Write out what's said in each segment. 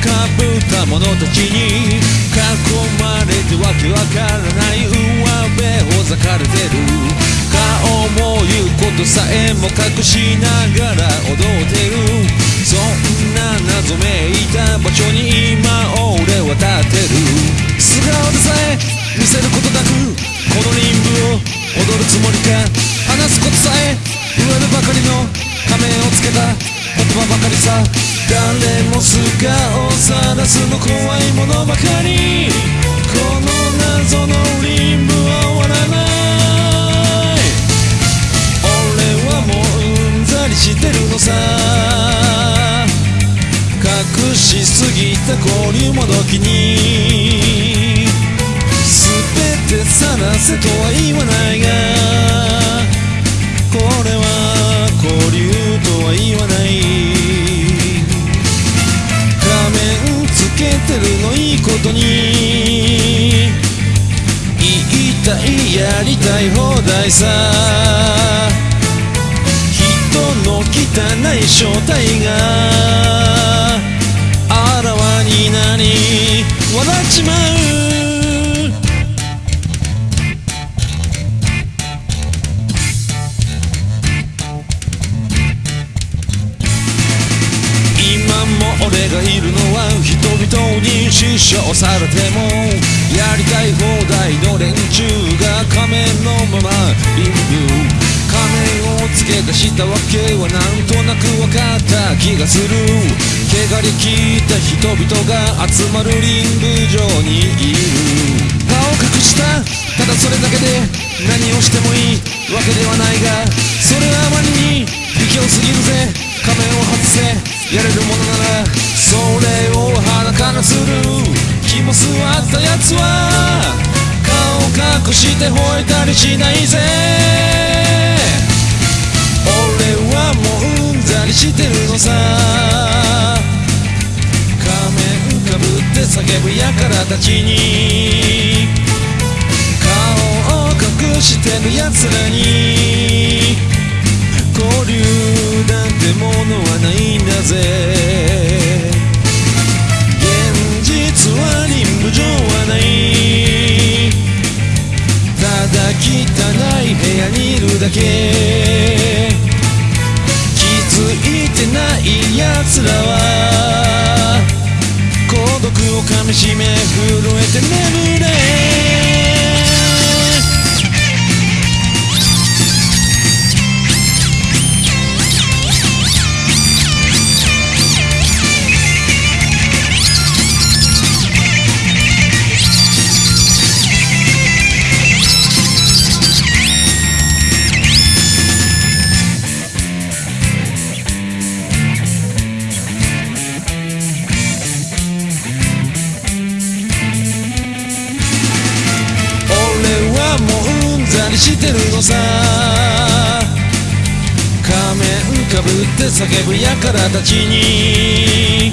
かぶった者たちに囲まれてわけわからない上辺をざかれてる。顔も言うことさえも隠しながら踊ってる。そんな謎めいた場所に今俺ばかりさ。誰も素顔を晒すの怖いものばかり。この謎のリンは終わらない。俺はもううんざりしてるのさ。隠しすぎた交流もどきに。全て晒せとは言わないが。これはたいやりたい放題さ人の汚い正体があらわになり笑っちまう今も俺がいるに死傷されてもやりたい放題の連中が仮面のままリンブ仮面をつけ出したわけはなんとなく分かった気がする。汚れ切った人々が集まるリング上にいる。顔隠した。ただそれだけで何をしてもいいわけではないがそれはあまりに卑怯すぎるぜ。仮面を外せ。やれるものならそれをして吠えたりしないぜ。俺はもううんざりしてるのさ。仮面かぶって叫ぶ輩たちに。顔を隠してる奴らに。交流なんてものはないんだぜ。気づいてない奴らは孤独をかみしめ震えてねしてるのさ。仮面かぶって叫ぶ輩たちに。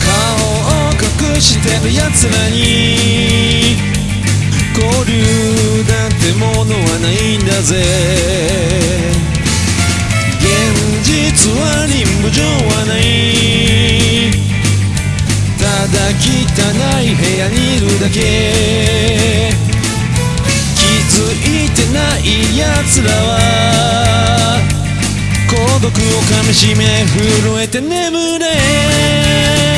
顔を隠してる奴らに。交流なんてものはないんだぜ。現実はリンブ上はない。ただ汚い部屋にいるだけ。いてない奴らは。孤独をかみしめ震えて眠れ。